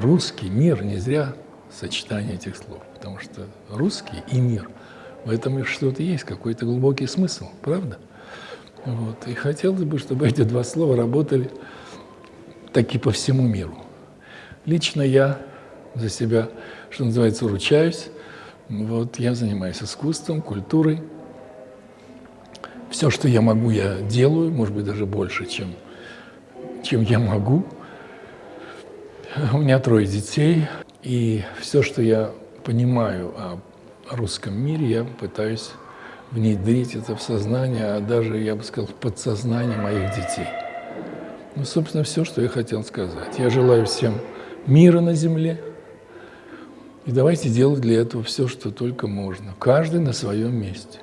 Русский мир не зря сочетание этих слов, потому что русский и мир в этом что-то есть, какой-то глубокий смысл, правда? Вот. И хотелось бы, чтобы эти два слова работали таки по всему миру. Лично я за себя, что называется, ручаюсь. Вот, я занимаюсь искусством, культурой. Все, что я могу, я делаю, может быть, даже больше, чем, чем я могу. У меня трое детей, и все, что я понимаю о русском мире, я пытаюсь внедрить это в сознание, а даже, я бы сказал, в подсознание моих детей. Ну, собственно, все, что я хотел сказать. Я желаю всем мира на земле, и давайте делать для этого все, что только можно. Каждый на своем месте.